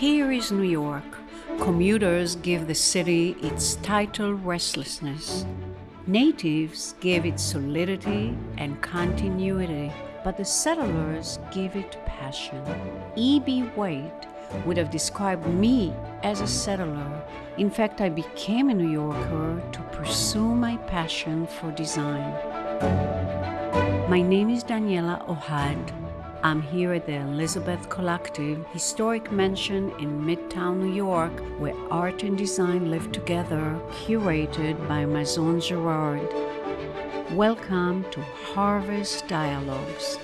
Here is New York. Commuters give the city its title restlessness. Natives give it solidity and continuity, but the settlers give it passion. E.B. White would have described me as a settler. In fact, I became a New Yorker to pursue my passion for design. My name is Daniella Ohad. I'm here at the Elizabeth Collective historic mansion in Midtown New York where art and design live together, curated by Maison Gerard. Welcome to Harvest Dialogues.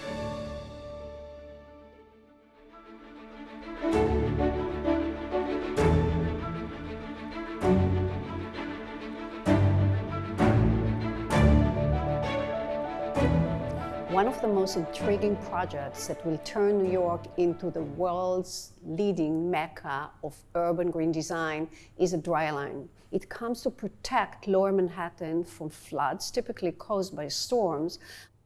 Of the most intriguing projects that will turn New York into the world's leading mecca of urban green design is a dry line. It comes to protect lower Manhattan from floods typically caused by storms,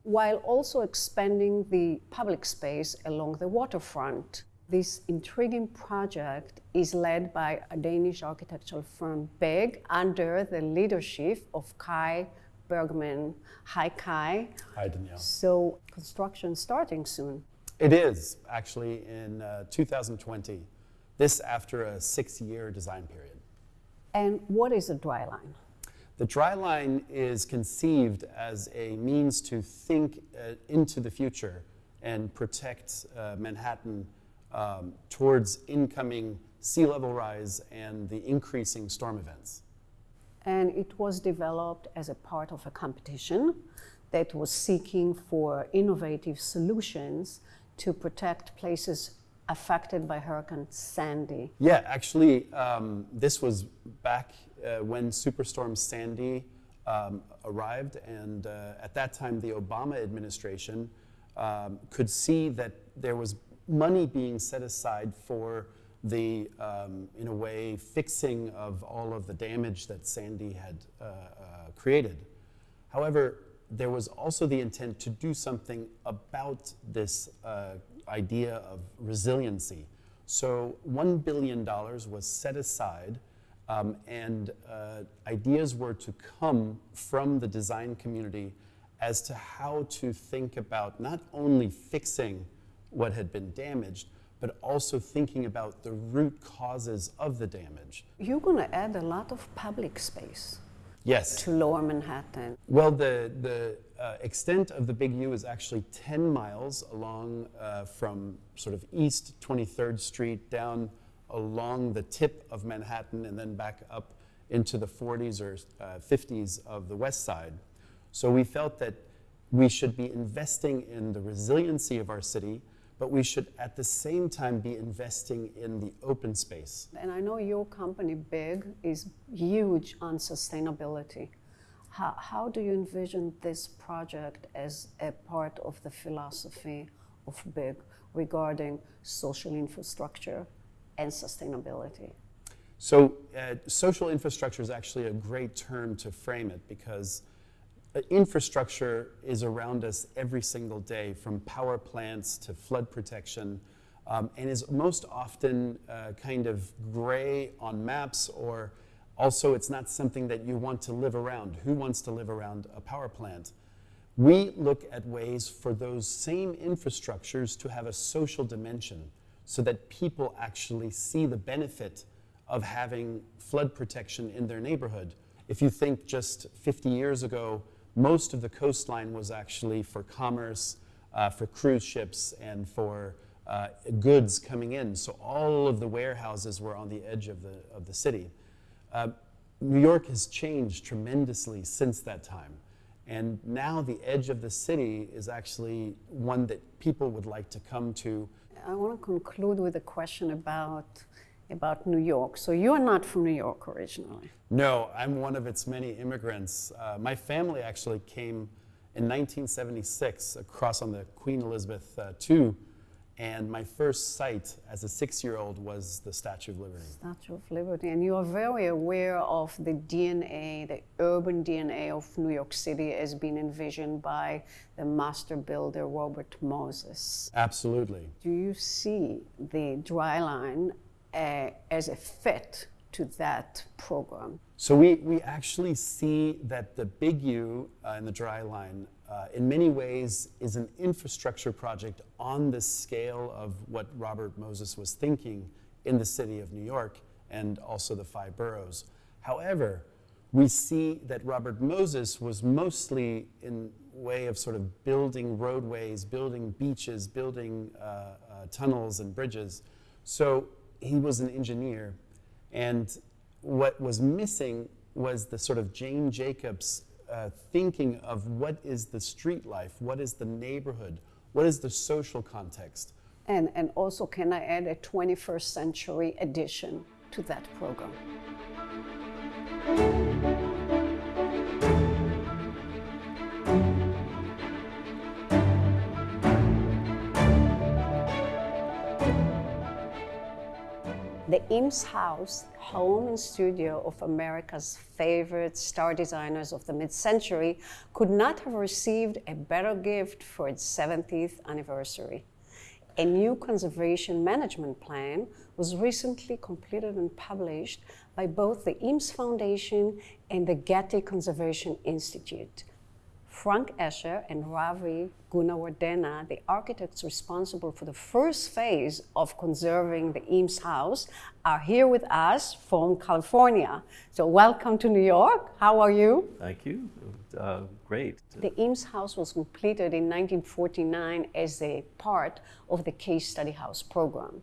while also expanding the public space along the waterfront. This intriguing project is led by a Danish architectural firm, BIG, under the leadership of Kai Bergmann. Hi, Kai. Hi, Danielle. So, construction starting soon. It is actually in uh, 2020, this after a six year design period. And what is a dry line? The dry line is conceived as a means to think uh, into the future and protect uh, Manhattan um, towards incoming sea level rise and the increasing storm events and it was developed as a part of a competition that was seeking for innovative solutions to protect places affected by Hurricane Sandy. Yeah, actually, um, this was back uh, when Superstorm Sandy um, arrived, and uh, at that time, the Obama administration um, could see that there was money being set aside for the, um, in a way, fixing of all of the damage that Sandy had uh, uh, created. However, there was also the intent to do something about this uh, idea of resiliency. So $1 billion was set aside um, and uh, ideas were to come from the design community as to how to think about not only fixing what had been damaged, but also thinking about the root causes of the damage. You're going to add a lot of public space. Yes. To lower Manhattan. Well, the, the uh, extent of the Big U is actually 10 miles along uh, from sort of East 23rd Street down along the tip of Manhattan and then back up into the 40s or uh, 50s of the West Side. So we felt that we should be investing in the resiliency of our city but we should at the same time be investing in the open space. And I know your company, Big, is huge on sustainability. How, how do you envision this project as a part of the philosophy of Big regarding social infrastructure and sustainability? So, uh, social infrastructure is actually a great term to frame it because infrastructure is around us every single day, from power plants to flood protection, um, and is most often uh, kind of gray on maps, or also it's not something that you want to live around. Who wants to live around a power plant? We look at ways for those same infrastructures to have a social dimension so that people actually see the benefit of having flood protection in their neighborhood. If you think just 50 years ago, most of the coastline was actually for commerce, uh, for cruise ships, and for uh, goods coming in. So all of the warehouses were on the edge of the, of the city. Uh, New York has changed tremendously since that time. And now the edge of the city is actually one that people would like to come to. I want to conclude with a question about about New York. So you're not from New York originally. No, I'm one of its many immigrants. Uh, my family actually came in 1976 across on the Queen Elizabeth uh, II, and my first sight as a six-year-old was the Statue of Liberty. Statue of Liberty, and you are very aware of the DNA, the urban DNA of New York City as being envisioned by the master builder Robert Moses. Absolutely. Do you see the dry line uh, as a fit to that program? So we, we actually see that the Big U uh, in the dry line uh, in many ways is an infrastructure project on the scale of what Robert Moses was thinking in the city of New York and also the five boroughs. However, we see that Robert Moses was mostly in way of sort of building roadways, building beaches, building uh, uh, tunnels and bridges. So he was an engineer. And what was missing was the sort of Jane Jacobs uh, thinking of what is the street life, what is the neighborhood, what is the social context. And, and also, can I add a 21st century addition to that program? Eames House, home and studio of America's favorite star designers of the mid century, could not have received a better gift for its 70th anniversary. A new conservation management plan was recently completed and published by both the Eames Foundation and the Getty Conservation Institute. Frank Escher and Ravi GuneWardena, the architects responsible for the first phase of conserving the Eames House, are here with us from California. So, welcome to New York. How are you? Thank you. Uh, great. The Eames House was completed in 1949 as a part of the Case Study House program,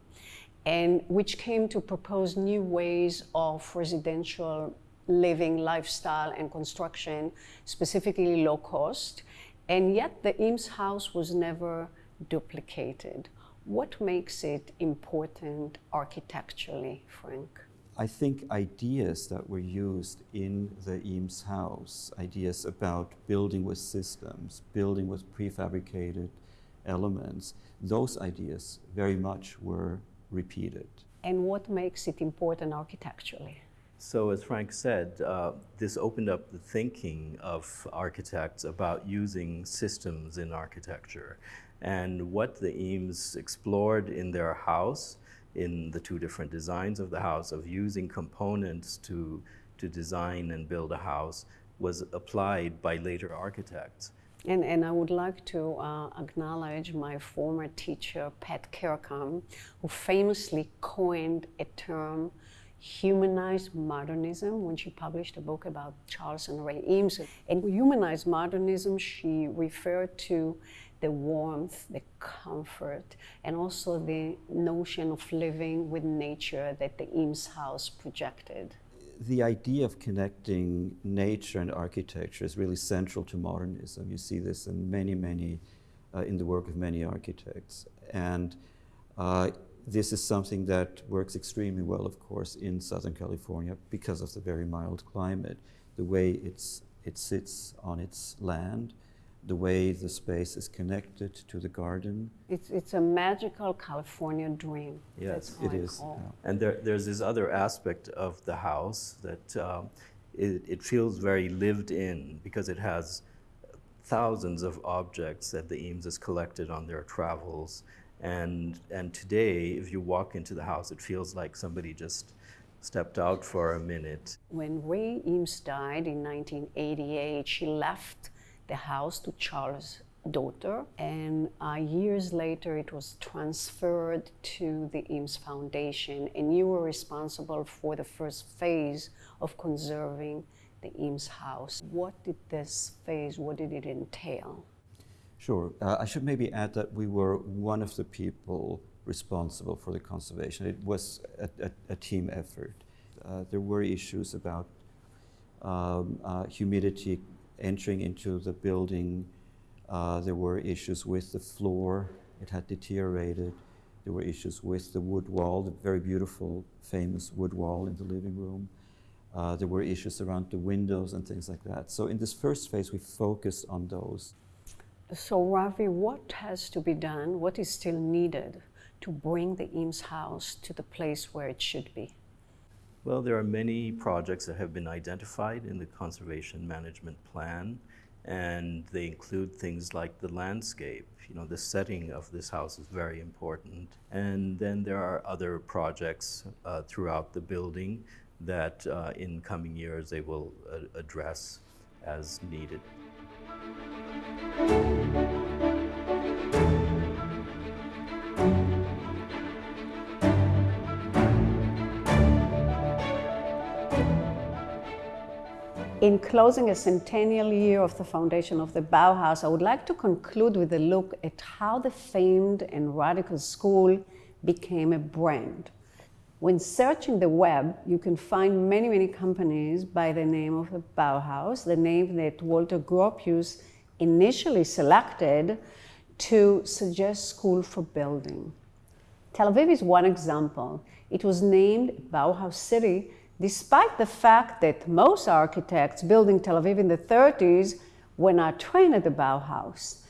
and which came to propose new ways of residential living lifestyle and construction, specifically low cost. And yet the Eames house was never duplicated. What makes it important architecturally, Frank? I think ideas that were used in the Eames house, ideas about building with systems, building with prefabricated elements, those ideas very much were repeated. And what makes it important architecturally? So, as Frank said, uh, this opened up the thinking of architects about using systems in architecture. And what the Eames explored in their house, in the two different designs of the house, of using components to, to design and build a house, was applied by later architects. And, and I would like to uh, acknowledge my former teacher, Pat Kirkham, who famously coined a term humanized modernism when she published a book about Charles and Ray Eames. In humanized modernism, she referred to the warmth, the comfort, and also the notion of living with nature that the Eames house projected. The idea of connecting nature and architecture is really central to modernism. You see this in many, many, uh, in the work of many architects. And uh, this is something that works extremely well, of course, in Southern California because of the very mild climate, the way it's, it sits on its land, the way the space is connected to the garden. It's, it's a magical California dream. Yes, it is. Yeah. And there, there's this other aspect of the house that um, it, it feels very lived in because it has thousands of objects that the Eames has collected on their travels and, and today, if you walk into the house, it feels like somebody just stepped out for a minute. When Ray Eames died in 1988, she left the house to Charles' daughter, and uh, years later it was transferred to the Eames Foundation, and you were responsible for the first phase of conserving the Eames house. What did this phase, what did it entail? Sure. Uh, I should maybe add that we were one of the people responsible for the conservation. It was a, a, a team effort. Uh, there were issues about um, uh, humidity entering into the building. Uh, there were issues with the floor. It had deteriorated. There were issues with the wood wall, the very beautiful, famous wood wall in the living room. Uh, there were issues around the windows and things like that. So in this first phase, we focused on those. So, Ravi, what has to be done? What is still needed to bring the Eames House to the place where it should be? Well, there are many projects that have been identified in the Conservation Management Plan, and they include things like the landscape. You know, the setting of this house is very important. And then there are other projects uh, throughout the building that uh, in coming years they will uh, address as needed. In closing a centennial year of the foundation of the Bauhaus, I would like to conclude with a look at how the famed and radical school became a brand. When searching the web, you can find many, many companies by the name of the Bauhaus, the name that Walter Gropius initially selected to suggest school for building. Tel Aviv is one example. It was named Bauhaus City despite the fact that most architects building Tel Aviv in the 30s were not trained at the Bauhaus.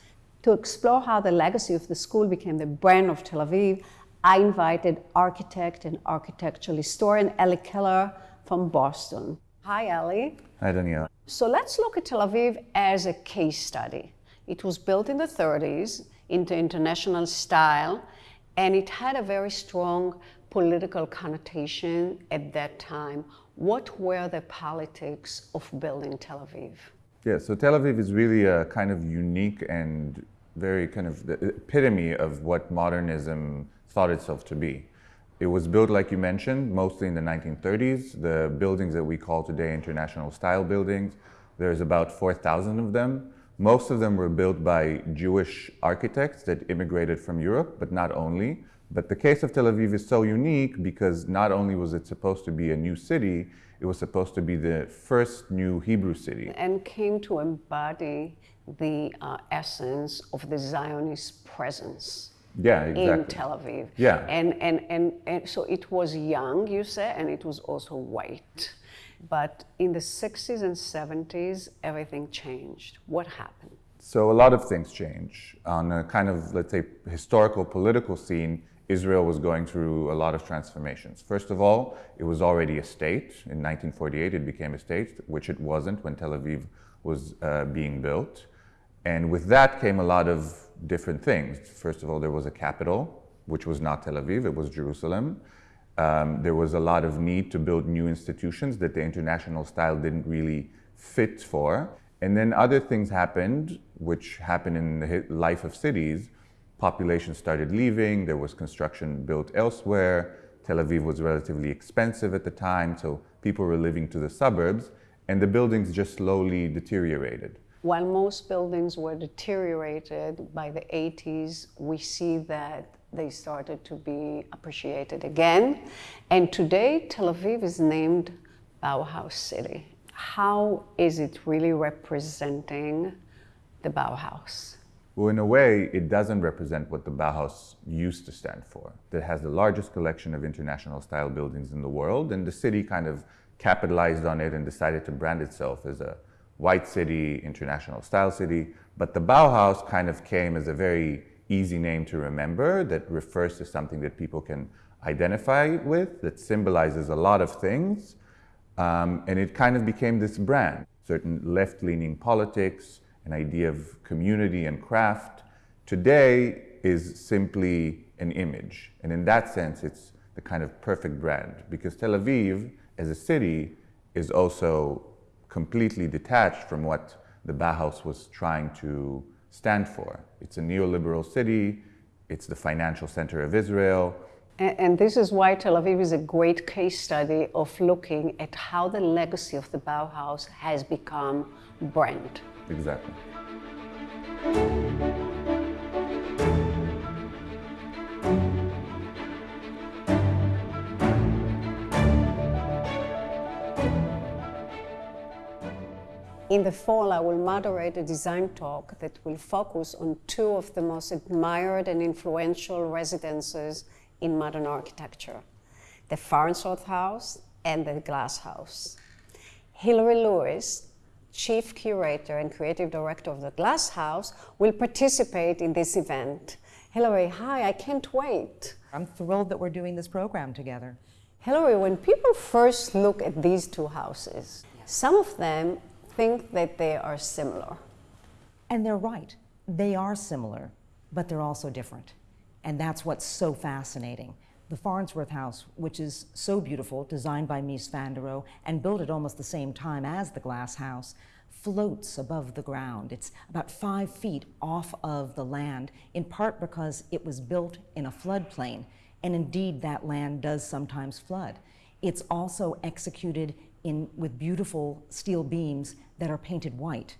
To explore how the legacy of the school became the brand of Tel Aviv, I invited architect and architectural historian Ellie Keller from Boston. Hi, Ellie. Hi, Danielle. So let's look at Tel Aviv as a case study. It was built in the 30s into international style, and it had a very strong political connotation at that time. What were the politics of building Tel Aviv? Yeah, so Tel Aviv is really a kind of unique and very kind of the epitome of what modernism thought itself to be. It was built, like you mentioned, mostly in the 1930s. The buildings that we call today international style buildings, there's about 4,000 of them. Most of them were built by Jewish architects that immigrated from Europe, but not only. But the case of Tel Aviv is so unique because not only was it supposed to be a new city, it was supposed to be the first new Hebrew city. And came to embody the uh, essence of the Zionist presence. Yeah, exactly. In Tel Aviv. Yeah. And, and, and, and so it was young, you say, and it was also white. But in the 60s and 70s, everything changed. What happened? So a lot of things change. On a kind of, let's say, historical political scene, Israel was going through a lot of transformations. First of all, it was already a state. In 1948, it became a state, which it wasn't when Tel Aviv was uh, being built. And with that came a lot of different things. First of all, there was a capital, which was not Tel Aviv, it was Jerusalem. Um, there was a lot of need to build new institutions that the international style didn't really fit for. And then other things happened, which happen in the life of cities, population started leaving, there was construction built elsewhere, Tel Aviv was relatively expensive at the time, so people were living to the suburbs, and the buildings just slowly deteriorated. While most buildings were deteriorated by the 80s, we see that they started to be appreciated again. And today, Tel Aviv is named Bauhaus City. How is it really representing the Bauhaus? Well, in a way, it doesn't represent what the Bauhaus used to stand for. It has the largest collection of international style buildings in the world, and the city kind of capitalized on it and decided to brand itself as a white city, international style city. But the Bauhaus kind of came as a very easy name to remember that refers to something that people can identify with, that symbolizes a lot of things. Um, and it kind of became this brand. Certain left leaning politics, an idea of community and craft, today is simply an image. And in that sense, it's the kind of perfect brand because Tel Aviv as a city is also completely detached from what the Bauhaus was trying to stand for. It's a neoliberal city, it's the financial center of Israel. And, and this is why Tel Aviv is a great case study of looking at how the legacy of the Bauhaus has become brand. Exactly. In the fall, I will moderate a design talk that will focus on two of the most admired and influential residences in modern architecture the Farnsworth House and the Glass House. Hilary Lewis, Chief Curator and Creative Director of the Glass House, will participate in this event. Hilary, hi, I can't wait. I'm thrilled that we're doing this program together. Hilary, when people first look at these two houses, some of them think that they are similar. And they're right. They are similar, but they're also different. And that's what's so fascinating. The Farnsworth House, which is so beautiful, designed by Mies van der Rohe and built at almost the same time as the Glass House, floats above the ground. It's about five feet off of the land, in part because it was built in a floodplain. And indeed, that land does sometimes flood. It's also executed in, with beautiful steel beams that are painted white.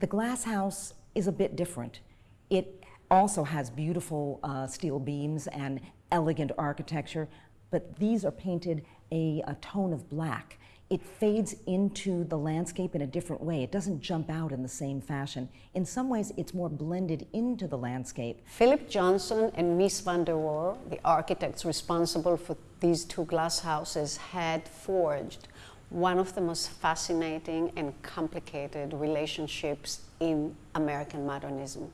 The glass house is a bit different. It also has beautiful uh, steel beams and elegant architecture, but these are painted a, a tone of black. It fades into the landscape in a different way. It doesn't jump out in the same fashion. In some ways, it's more blended into the landscape. Philip Johnson and Mies van der Rohe, the architects responsible for these two glass houses, had forged one of the most fascinating and complicated relationships in American modernism.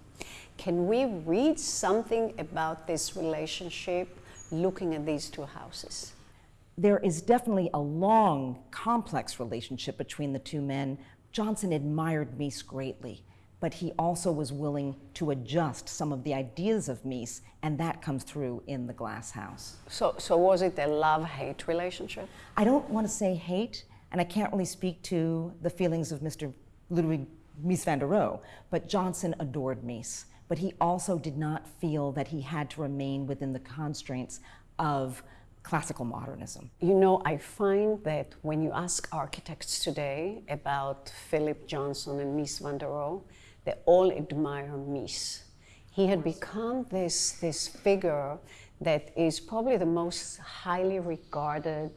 Can we read something about this relationship looking at these two houses? There is definitely a long, complex relationship between the two men. Johnson admired Mies greatly, but he also was willing to adjust some of the ideas of Mies, and that comes through in The Glass House. So, so was it a love-hate relationship? I don't want to say hate, and I can't really speak to the feelings of Mr. Ludwig Mies van der Rohe, but Johnson adored Mies but he also did not feel that he had to remain within the constraints of classical modernism. You know, I find that when you ask architects today about Philip Johnson and Mies van der Rohe, they all admire Mies. He had become this, this figure that is probably the most highly regarded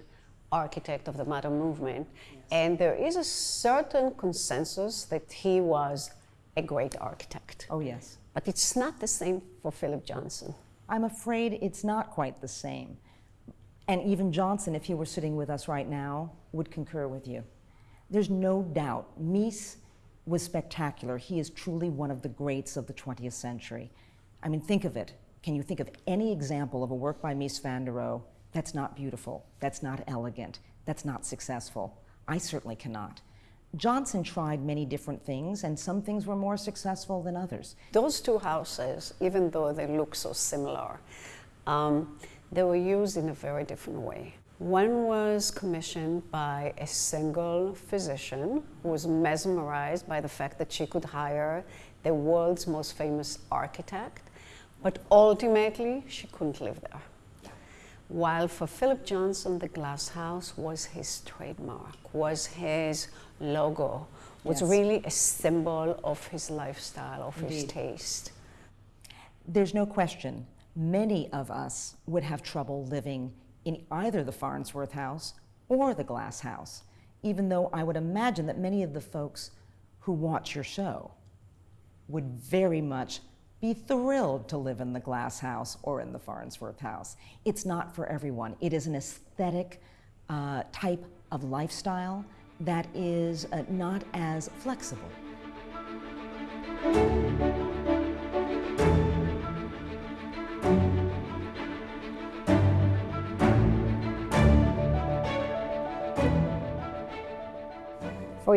architect of the modern movement. Yes. And there is a certain consensus that he was a great architect. Oh, yes. But it's not the same for Philip Johnson. I'm afraid it's not quite the same. And even Johnson, if he were sitting with us right now, would concur with you. There's no doubt. Mies was spectacular. He is truly one of the greats of the 20th century. I mean, think of it. Can you think of any example of a work by Mies van der Rohe that's not beautiful, that's not elegant, that's not successful? I certainly cannot. Johnson tried many different things, and some things were more successful than others. Those two houses, even though they look so similar, um, they were used in a very different way. One was commissioned by a single physician who was mesmerized by the fact that she could hire the world's most famous architect, but ultimately she couldn't live there. While for Philip Johnson, the glass house was his trademark, was his logo, was yes. really a symbol of his lifestyle, of Indeed. his taste. There's no question, many of us would have trouble living in either the Farnsworth house or the glass house, even though I would imagine that many of the folks who watch your show would very much be thrilled to live in the glass house or in the Farnsworth house. It's not for everyone. It is an aesthetic uh, type of lifestyle that is uh, not as flexible.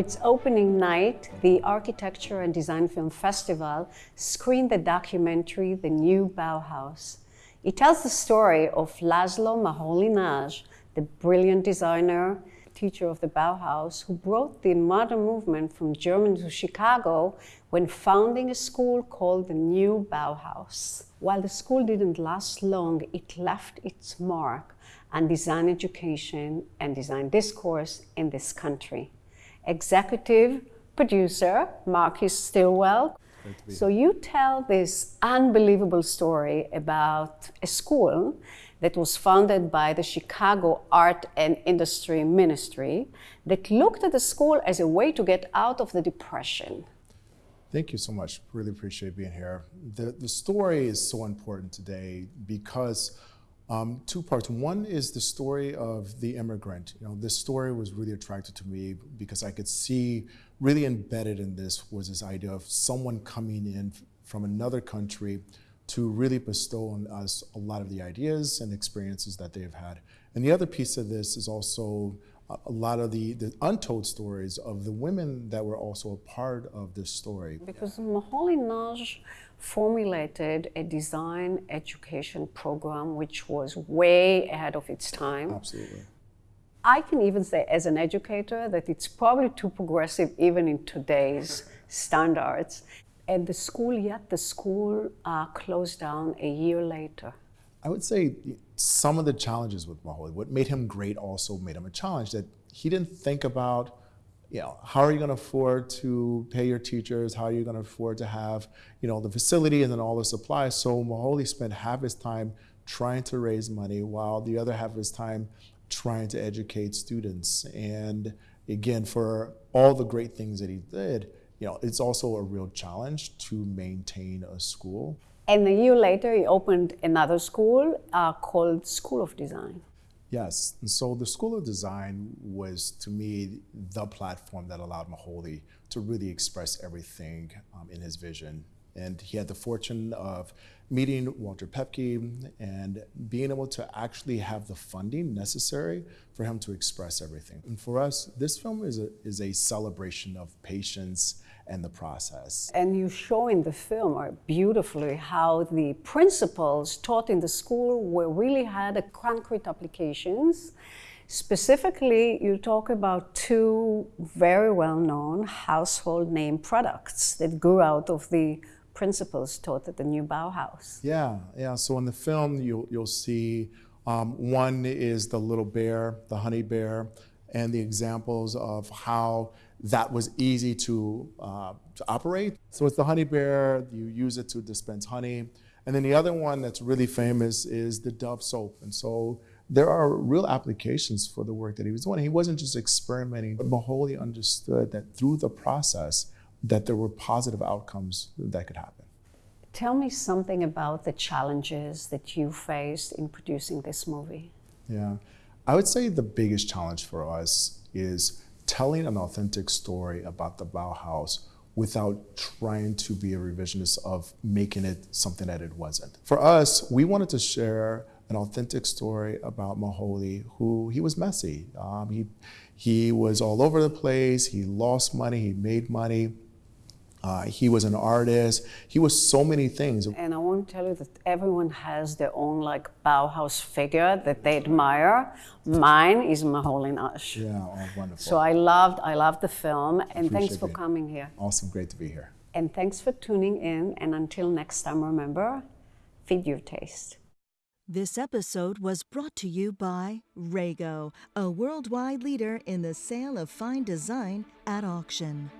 Its opening night, the Architecture and Design Film Festival screened the documentary The New Bauhaus. It tells the story of Laszlo Moholy-Nagy, the brilliant designer, teacher of the Bauhaus, who brought the modern movement from Germany to Chicago when founding a school called the New Bauhaus. While the school didn't last long, it left its mark on design education and design discourse in this country executive producer, Marcus Stilwell. So you tell this unbelievable story about a school that was founded by the Chicago Art and Industry Ministry that looked at the school as a way to get out of the depression. Thank you so much. Really appreciate being here. The, the story is so important today because um, two parts. One is the story of the immigrant. You know, this story was really attractive to me because I could see really embedded in this was this idea of someone coming in from another country to really bestow on us a lot of the ideas and experiences that they've had. And the other piece of this is also a lot of the, the untold stories of the women that were also a part of this story. Because Moholy Nagy formulated a design education program which was way ahead of its time. Absolutely. I can even say, as an educator, that it's probably too progressive even in today's standards. And the school, yet the school uh, closed down a year later. I would say some of the challenges with Moholy, what made him great also made him a challenge that he didn't think about, you know, how are you going to afford to pay your teachers? How are you going to afford to have, you know, the facility and then all the supplies? So Moholy spent half his time trying to raise money while the other half of his time trying to educate students. And again, for all the great things that he did, you know, it's also a real challenge to maintain a school. And a year later, he opened another school uh, called School of Design. Yes, and so the School of Design was to me the platform that allowed Moholy to really express everything um, in his vision. And he had the fortune of meeting Walter Paepcke and being able to actually have the funding necessary for him to express everything. And for us, this film is a, is a celebration of patience and the process. And you show in the film uh, beautifully how the principles taught in the school were really had a concrete applications. Specifically, you talk about two very well-known household name products that grew out of the principles taught at the new Bauhaus. Yeah, yeah. So in the film, you'll, you'll see um, one is the little bear, the honey bear, and the examples of how that was easy to, uh, to operate. So it's the honey bear, you use it to dispense honey. And then the other one that's really famous is the Dove soap. And so there are real applications for the work that he was doing. He wasn't just experimenting, but Moholy understood that through the process, that there were positive outcomes that could happen. Tell me something about the challenges that you faced in producing this movie. Yeah, I would say the biggest challenge for us is telling an authentic story about the Bauhaus without trying to be a revisionist of making it something that it wasn't. For us, we wanted to share an authentic story about Moholy, who he was messy. Um, he, he was all over the place. He lost money. He made money. Uh, he was an artist. He was so many things. And I want to tell you that everyone has their own like Bauhaus figure that they admire. Mine is Moholy Nagy. Yeah, oh, wonderful. So I loved, I loved the film, and thanks for it. coming here. awesome, great to be here. And thanks for tuning in. And until next time, remember, feed your taste. This episode was brought to you by Rago, a worldwide leader in the sale of fine design at auction.